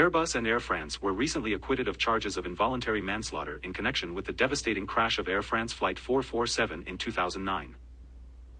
Airbus and Air France were recently acquitted of charges of involuntary manslaughter in connection with the devastating crash of Air France Flight 447 in 2009.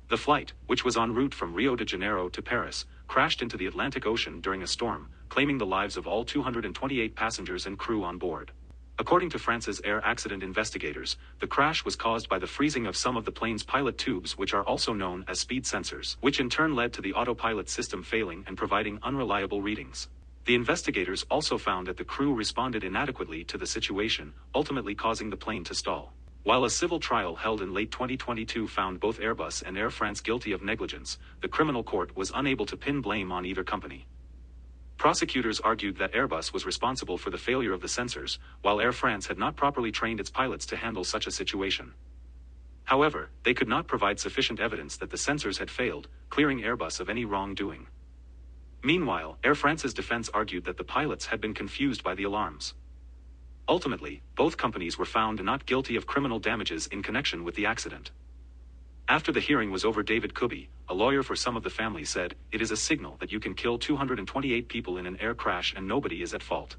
The flight, which was en route from Rio de Janeiro to Paris, crashed into the Atlantic Ocean during a storm, claiming the lives of all 228 passengers and crew on board. According to France's air accident investigators, the crash was caused by the freezing of some of the plane's pitot tubes which are also known as speed sensors, which in turn led to the autopilot system failing and providing unreliable readings. The investigators also found that the crew responded inadequately to the situation, ultimately causing the plane to stall. While a civil trial held in late 2022 found both Airbus and Air France guilty of negligence, the criminal court was unable to pin blame on either company. Prosecutors argued that Airbus was responsible for the failure of the sensors, while Air France had not properly trained its pilots to handle such a situation. However, they could not provide sufficient evidence that the sensors had failed, clearing Airbus of any wrongdoing. Meanwhile, Air France's defense argued that the pilots had been confused by the alarms. Ultimately, both companies were found not guilty of criminal damages in connection with the accident. After the hearing was over David Kubi, a lawyer for some of the families said, it is a signal that you can kill 228 people in an air crash and nobody is at fault.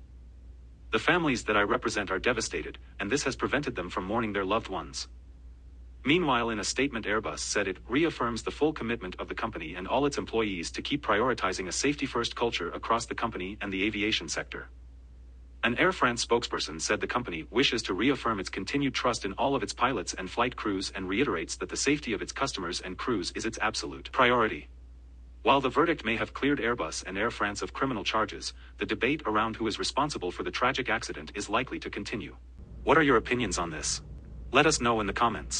The families that I represent are devastated, and this has prevented them from mourning their loved ones. Meanwhile in a statement Airbus said it reaffirms the full commitment of the company and all its employees to keep prioritizing a safety-first culture across the company and the aviation sector. An Air France spokesperson said the company wishes to reaffirm its continued trust in all of its pilots and flight crews and reiterates that the safety of its customers and crews is its absolute priority. While the verdict may have cleared Airbus and Air France of criminal charges, the debate around who is responsible for the tragic accident is likely to continue. What are your opinions on this? Let us know in the comments.